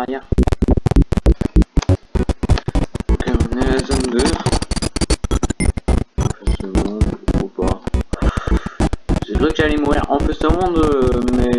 arrière. Ok, on est à la zone 2. C'est bon, pas. J'ai cru que j'allais mourir en plus ce monde, mais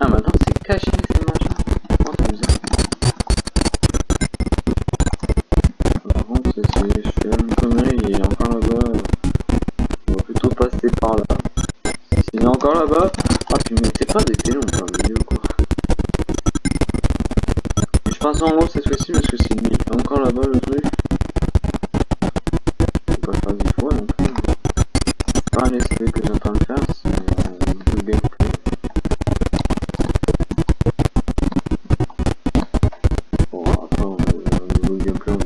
Ah, maintenant c'est caché. improve your program.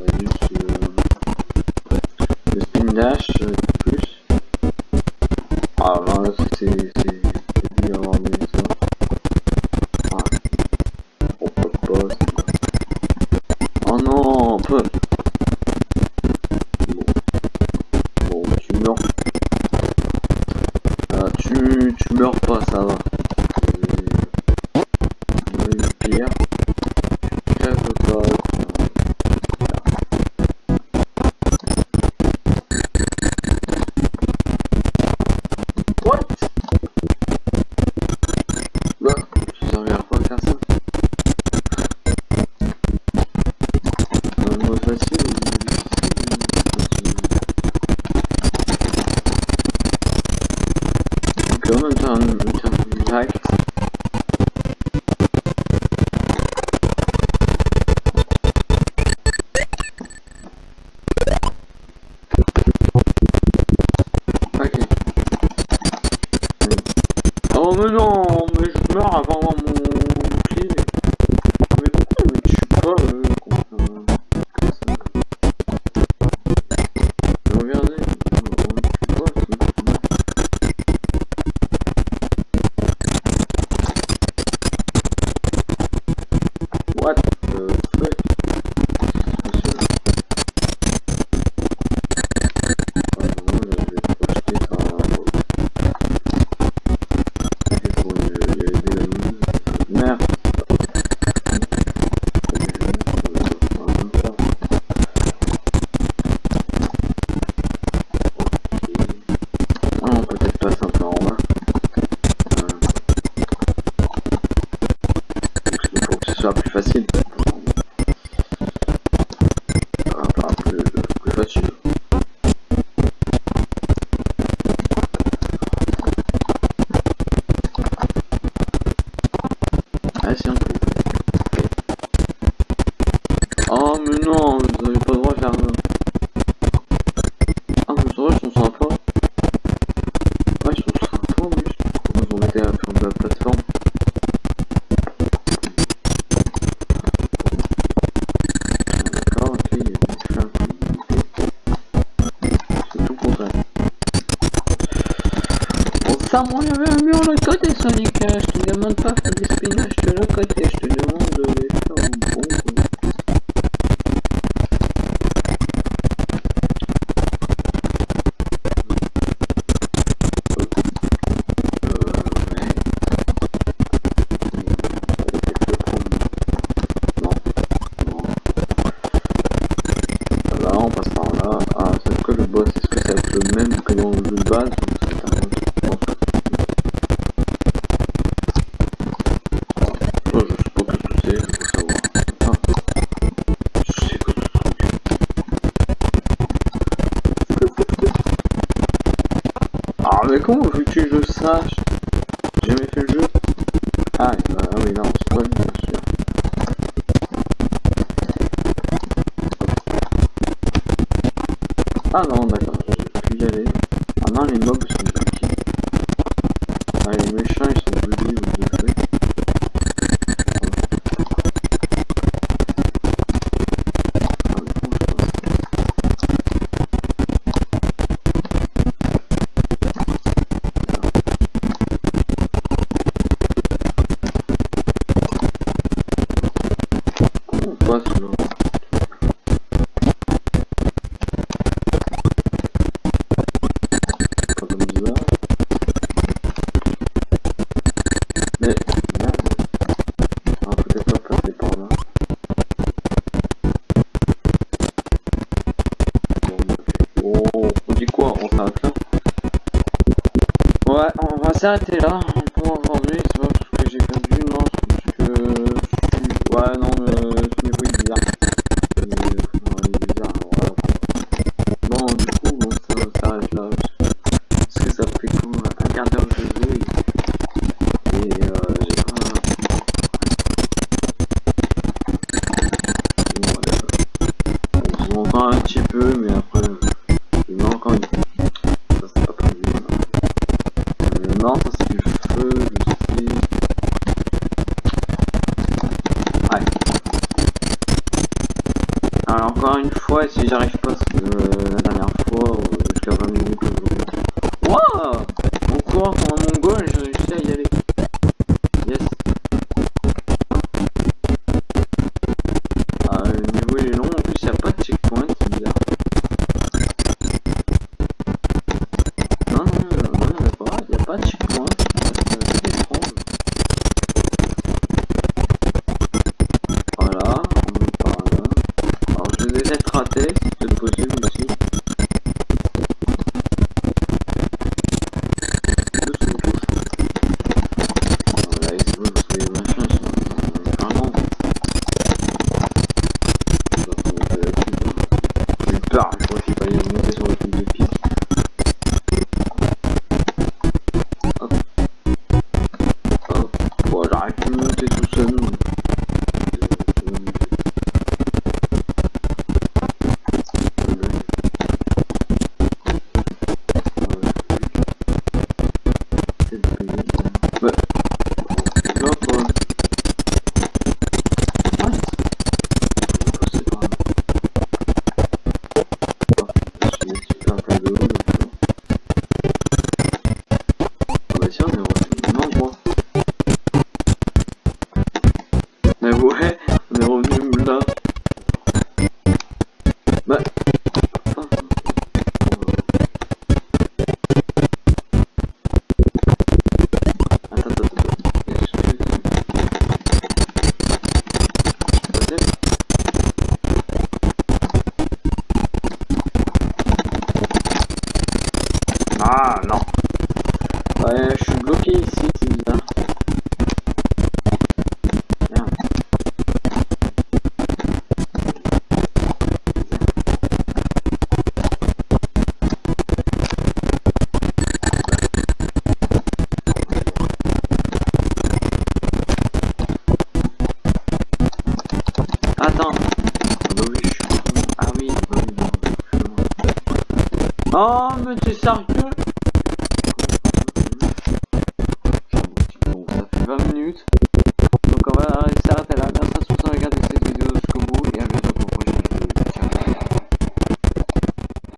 avant mon par mon neveu Murloc côté Sonic, je te demande pas. comment veux que je sache J'ai jamais fait le jeu. Ah, bah, oui, non, c'est pas bien sûr. Ah non, d'accord, je vais plus y aller. Ah non, les mobs